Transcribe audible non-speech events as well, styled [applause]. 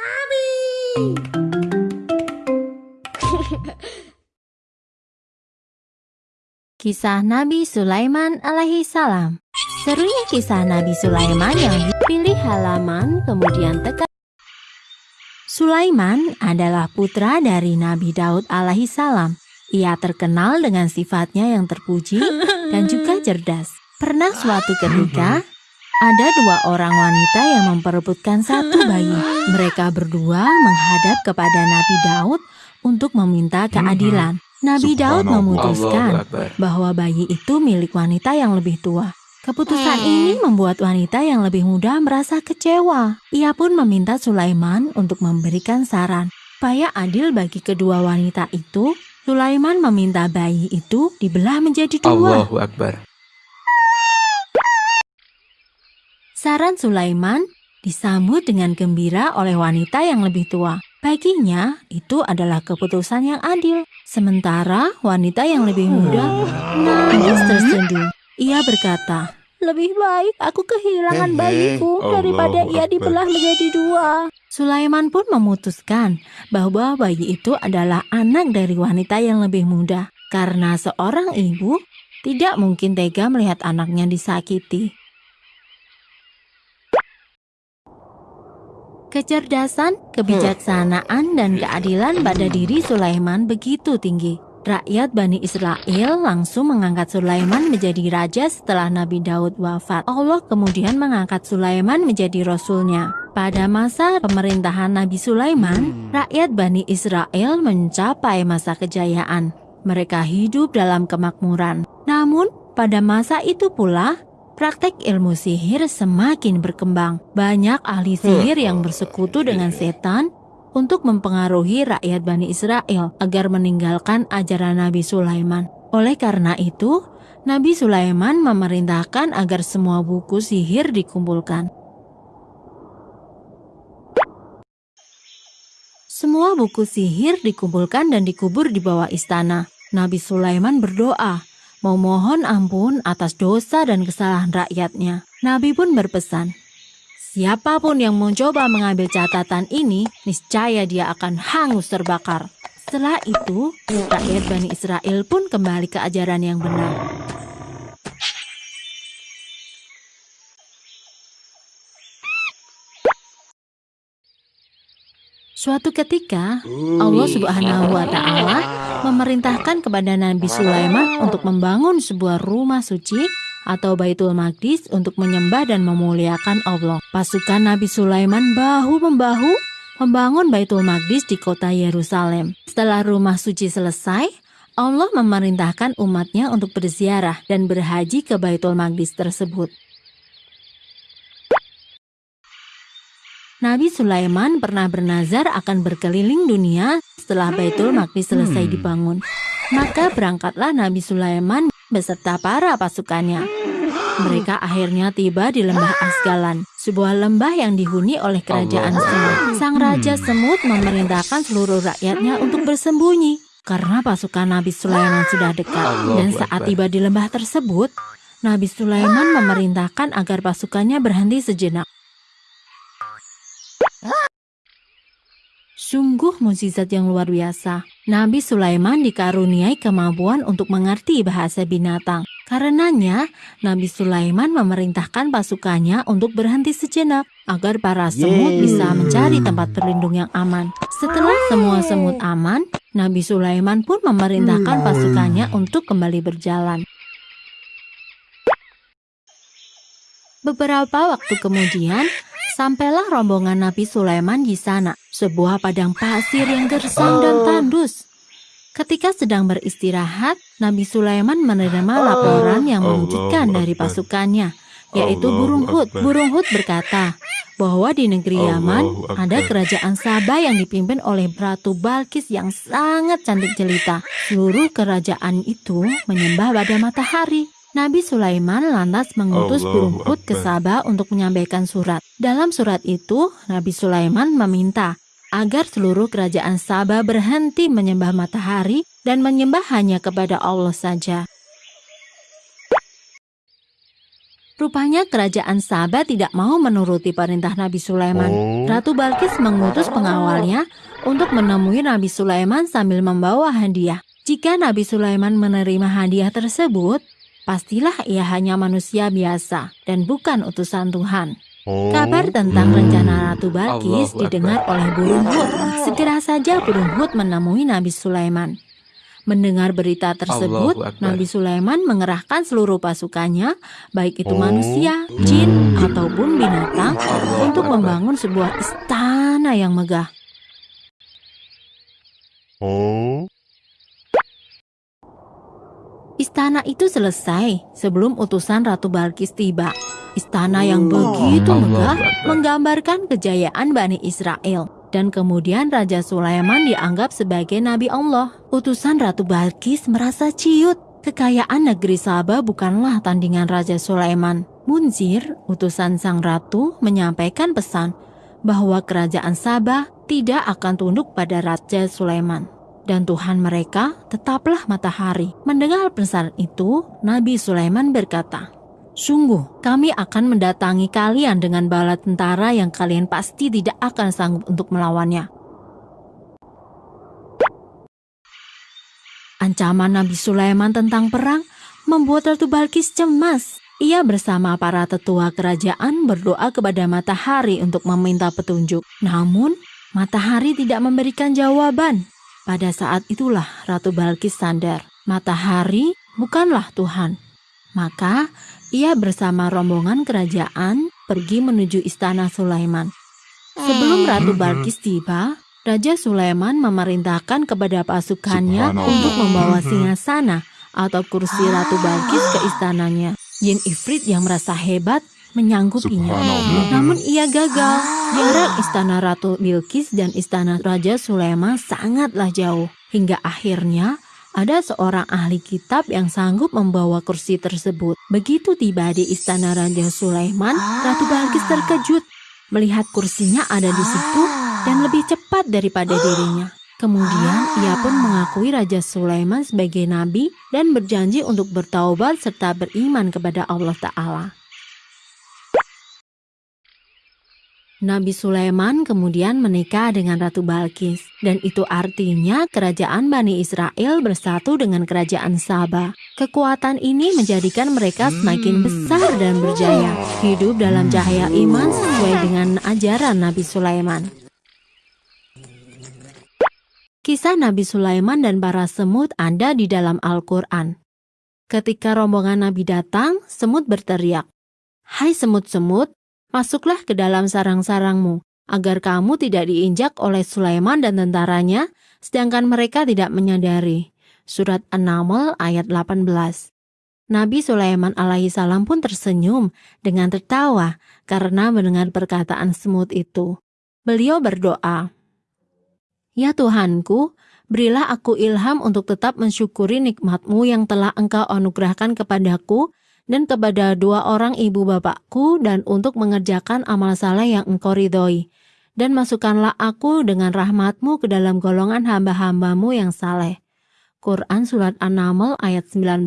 kami. Kisah Nabi Sulaiman alaihi salam. Serunya kisah Nabi Sulaiman yang dipilih halaman kemudian tekan. Sulaiman adalah putra dari Nabi Daud alaihi salam. Ia terkenal dengan sifatnya yang terpuji dan juga cerdas. Pernah suatu ketika ada dua orang wanita yang memperebutkan satu bayi. [laughs] Mereka berdua menghadap kepada Nabi Daud untuk meminta keadilan. Nabi Daud memutuskan bahwa bayi itu milik wanita yang lebih tua. Keputusan ini membuat wanita yang lebih muda merasa kecewa. Ia pun meminta Sulaiman untuk memberikan saran. Supaya adil bagi kedua wanita itu, Sulaiman meminta bayi itu dibelah menjadi dua. Allahu Akbar. Saran Sulaiman disambut dengan gembira oleh wanita yang lebih tua. Baginya, itu adalah keputusan yang adil. Sementara wanita yang lebih muda nangis terseduh. Ia berkata, lebih baik aku kehilangan bayiku daripada ia dibelah menjadi dua. Sulaiman pun memutuskan bahwa bayi itu adalah anak dari wanita yang lebih muda. Karena seorang ibu tidak mungkin tega melihat anaknya disakiti. Kecerdasan, kebijaksanaan, dan keadilan pada diri Sulaiman begitu tinggi. Rakyat Bani Israel langsung mengangkat Sulaiman menjadi raja setelah Nabi Daud wafat. Allah kemudian mengangkat Sulaiman menjadi rasulnya. Pada masa pemerintahan Nabi Sulaiman, rakyat Bani Israel mencapai masa kejayaan. Mereka hidup dalam kemakmuran. Namun, pada masa itu pula, Praktek ilmu sihir semakin berkembang. Banyak ahli sihir yang bersekutu dengan setan untuk mempengaruhi rakyat Bani Israel agar meninggalkan ajaran Nabi Sulaiman. Oleh karena itu, Nabi Sulaiman memerintahkan agar semua buku sihir dikumpulkan. Semua buku sihir dikumpulkan dan dikubur di bawah istana. Nabi Sulaiman berdoa, memohon ampun atas dosa dan kesalahan rakyatnya. Nabi pun berpesan, siapa pun yang mencoba mengambil catatan ini, niscaya dia akan hangus terbakar. Setelah itu, rakyat Bani Israel pun kembali ke ajaran yang benar. Suatu ketika, Allah Subhanahu wa Ta'ala memerintahkan kepada Nabi Sulaiman untuk membangun sebuah rumah suci atau Baitul Maqdis untuk menyembah dan memuliakan Allah. Pasukan Nabi Sulaiman bahu-membahu membangun Baitul Maqdis di kota Yerusalem. Setelah rumah suci selesai, Allah memerintahkan umatnya untuk berziarah dan berhaji ke Baitul Maqdis tersebut. Nabi Sulaiman pernah bernazar akan berkeliling dunia setelah Baitul Maqdis selesai dibangun. Maka berangkatlah Nabi Sulaiman beserta para pasukannya. Mereka akhirnya tiba di lembah Asgalan, sebuah lembah yang dihuni oleh kerajaan semut. Sang raja semut memerintahkan seluruh rakyatnya untuk bersembunyi karena pasukan Nabi Sulaiman sudah dekat. Dan saat tiba di lembah tersebut, Nabi Sulaiman memerintahkan agar pasukannya berhenti sejenak. Sungguh mukjizat yang luar biasa. Nabi Sulaiman dikaruniai kemampuan untuk mengerti bahasa binatang. Karenanya, Nabi Sulaiman memerintahkan pasukannya untuk berhenti sejenak agar para semut Yeay. bisa mencari tempat berlindung yang aman. Setelah semua semut aman, Nabi Sulaiman pun memerintahkan pasukannya untuk kembali berjalan. Beberapa waktu kemudian, sampailah rombongan Nabi Sulaiman di sana, sebuah padang pasir yang gersang dan tandus. Ketika sedang beristirahat, Nabi Sulaiman menerima laporan yang mengejutkan dari pasukannya, yaitu burung Hud. Akbar. Burung Hud berkata bahwa di negeri Yaman ada kerajaan Sabah yang dipimpin oleh Ratu Balkis yang sangat cantik jelita. Seluruh kerajaan itu menyembah pada matahari. Nabi Sulaiman lantas mengutus burung Hud ke. Sabah untuk menyampaikan surat. Dalam surat itu, Nabi Sulaiman meminta agar seluruh kerajaan Sabah berhenti menyembah matahari dan menyembah hanya kepada Allah saja. Rupanya kerajaan Sabah tidak mau menuruti perintah Nabi Sulaiman. Ratu Balkis mengutus pengawalnya untuk menemui Nabi Sulaiman sambil membawa hadiah. Jika Nabi Sulaiman menerima hadiah tersebut, pastilah ia hanya manusia biasa dan bukan utusan Tuhan. Kabar tentang rencana Ratu Balkis Allahu didengar oleh burung Hud. Segera saja burung Hud menemui Nabi Sulaiman. Mendengar berita tersebut. Nabi Sulaiman mengerahkan seluruh pasukannya, baik itu manusia, jin, ataupun binatang, Allahu untuk Akbar. membangun sebuah istana yang megah. Istana itu selesai sebelum utusan Ratu Balkis tiba. Istana yang begitu Allahu megah menggambarkan kejayaan Bani Israel. Dan kemudian Raja Sulaiman dianggap sebagai Nabi Allah. Utusan Ratu Balkis merasa ciut. Kekayaan negeri Sabah bukanlah tandingan Raja Sulaiman. Munzir, utusan sang ratu, menyampaikan pesan bahwa kerajaan Sabah tidak akan tunduk pada Raja Sulaiman dan Tuhan mereka tetaplah matahari. Mendengar pesan itu, Nabi Sulaiman berkata, Sungguh, kami akan mendatangi kalian dengan bala tentara yang kalian pasti tidak akan sanggup untuk melawannya. Ancaman Nabi Sulaiman tentang perang membuat Ratu Balkis cemas. Ia bersama para tetua kerajaan berdoa kepada matahari untuk meminta petunjuk. Namun, matahari tidak memberikan jawaban. Pada saat itulah Ratu Balkis sadar, matahari bukanlah Tuhan. Maka ia bersama rombongan kerajaan pergi menuju istana Sulaiman. Sebelum Ratu Balkis tiba, Raja Sulaiman memerintahkan kepada pasukannya untuk membawa singgasana atau kursi Ratu Balkis ke istananya. Jin Ifrit yang merasa hebat menyanggupinya. Namun ia gagal. Jarak istana Ratu Bilqis dan istana Raja Sulaiman sangatlah jauh. Hingga akhirnya ada seorang ahli kitab yang sanggup membawa kursi tersebut. Begitu tiba di istana Raja Sulaiman, Ratu Balkis terkejut melihat kursinya ada di situ dan lebih cepat daripada dirinya. Kemudian ia pun mengakui Raja Sulaiman sebagai nabi dan berjanji untuk bertaubat serta beriman kepada Allah Ta'ala. Nabi Sulaiman kemudian menikah dengan Ratu Balkis dan itu artinya kerajaan Bani Israel bersatu dengan kerajaan Sabah. Kekuatan ini menjadikan mereka semakin besar dan berjaya, hidup dalam cahaya iman sesuai dengan ajaran Nabi Sulaiman. Kisah Nabi Sulaiman dan para semut ada di dalam Al-Quran. Ketika rombongan Nabi datang, semut berteriak, Hai semut-semut, masuklah ke dalam sarang-sarangmu, agar kamu tidak diinjak oleh Sulaiman dan tentaranya, sedangkan mereka tidak menyadari. Surat An-Naml ayat 18 Nabi Sulaiman alaihissalam pun tersenyum dengan tertawa karena mendengar perkataan semut itu. Beliau berdoa, Ya Tuhanku, berilah aku ilham untuk tetap mensyukuri nikmatmu yang telah engkau anugerahkan kepadaku dan kepada dua orang ibu bapakku dan untuk mengerjakan amal saleh yang engkau ridhoi. Dan masukkanlah aku dengan rahmatmu ke dalam golongan hamba-hambamu yang saleh. Quran Surat An-Naml ayat 19